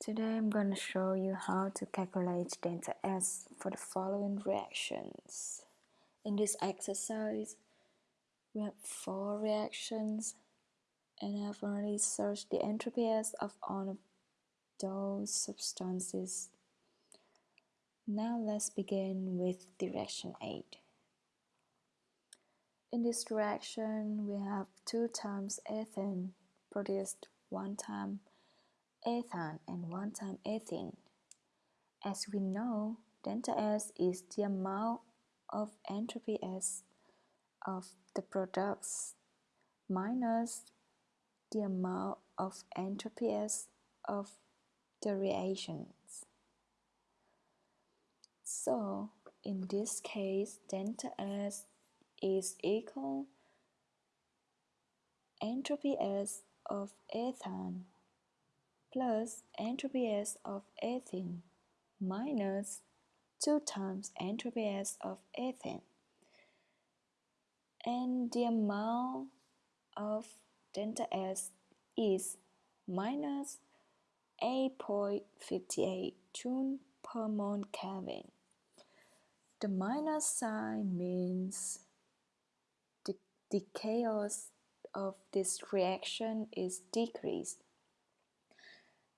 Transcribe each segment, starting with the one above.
Today I'm going to show you how to calculate delta S for the following reactions. In this exercise, we have four reactions and I've already searched the entropy S of all of those substances. Now let's begin with direction 8. In this direction, we have 2 times ethane produced 1 time ethane and 1 time ethene. As we know, delta S is the amount of entropy S of the products minus the amount of entropy S of the reactions. So, in this case, delta S is equal entropy S of ethane plus entropy S of ethene minus 2 times entropy S of ethane and the amount of delta S is minus 8.58 joule per mole Kelvin. The minus sign means the chaos of this reaction is decreased.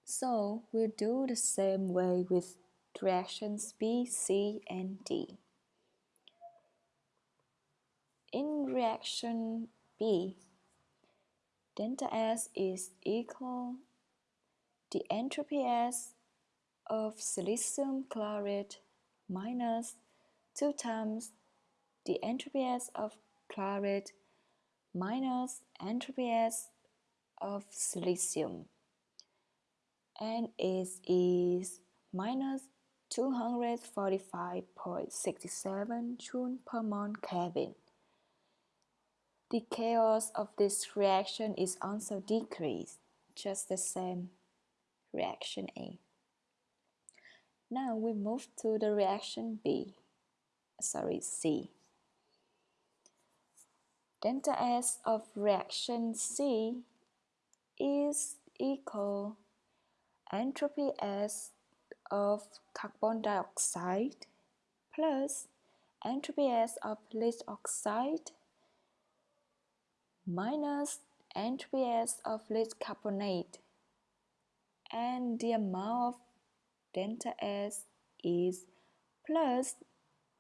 So we'll do the same way with reactions B, C, and D. In reaction B, delta S is equal the entropy S of silicium chloride minus 2 times the entropy S of chloride minus entropy S of silicium and it is minus 245.67 joule per mole Kelvin. The chaos of this reaction is also decreased, just the same reaction A. Now we move to the reaction B, sorry C. Delta S of reaction C is equal entropy S of carbon dioxide plus entropy S of lead oxide minus entropy S of lead carbonate and the amount of delta S is plus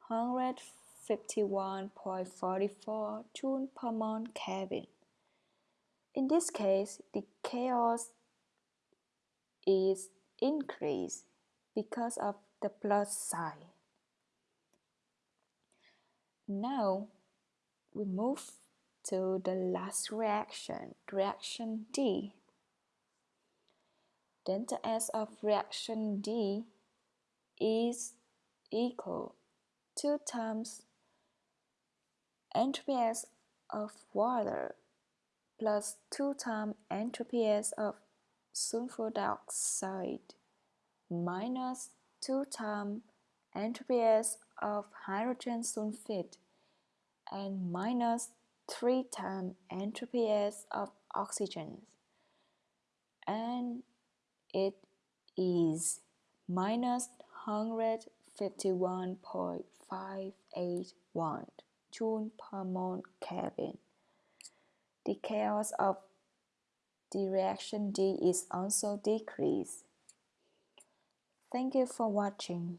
100 51.44 joule per mole Kelvin. In this case, the chaos is increased because of the plus sign. Now, we move to the last reaction, reaction D. Delta S of reaction D is equal 2 times entropy S of water plus 2 times entropy S of sulfur dioxide minus 2 times entropy of hydrogen sulfide and minus 3 times entropy of oxygen and it is minus 151.581 joule per mole Kelvin. The chaos of the reaction D is also decreased. Thank you for watching.